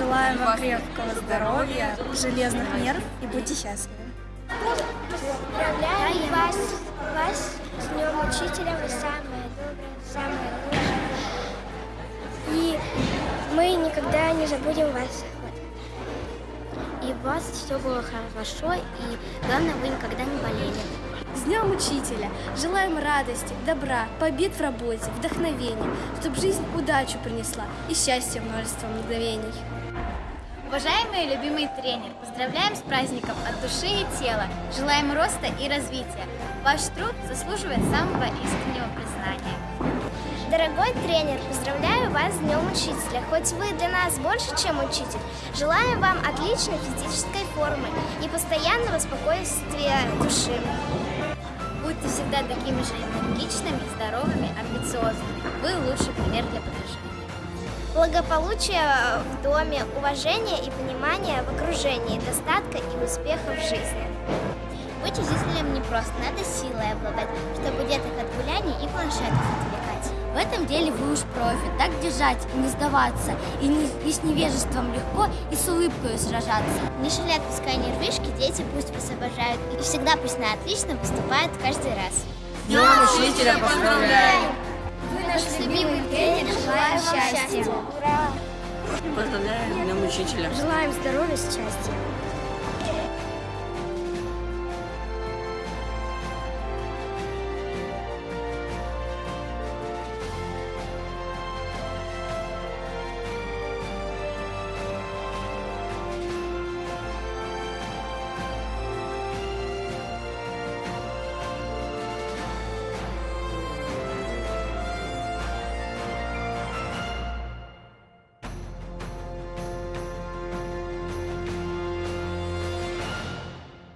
Желаем вам крепкого здоровья, железных нерв и будьте счастливы. Поздравляю вас, вас с Днем Учителя, вы самые добрые, самые лучшие. И мы никогда не забудем вас. И у вас все было хорошо, и главное, вы никогда не болели. С Днем Учителя! Желаем радости, добра, побед в работе, вдохновения, чтобы жизнь удачу принесла и счастье множество мгновений. Уважаемый и любимый тренер, поздравляем с праздником от души и тела. Желаем роста и развития. Ваш труд заслуживает самого искреннего признания. Дорогой тренер, поздравляю вас с Днем Учителя. Хоть вы для нас больше, чем учитель, желаем вам отличной физической формы и постоянного спокойствия души. Будьте всегда такими же энергичными, здоровыми, амбициозными. Вы лучший пример для подражания. Благополучия в доме, уважения и понимания в окружении, достатка и успеха в жизни. Быть учителем не просто, надо силой обладать, чтобы этом деле вы уж профи, так держать и не сдаваться, и, не, и с невежеством легко, и с улыбкой сражаться. Не шалят пускай нервишки, дети пусть вас обожают, и всегда пусть на отлично поступают каждый раз. Днем Учителя поздравляем! Вы наш любимый тренер, желаем вам счастья. Ура! Поздравляем Днем Учителя! Желаем здоровья, счастья.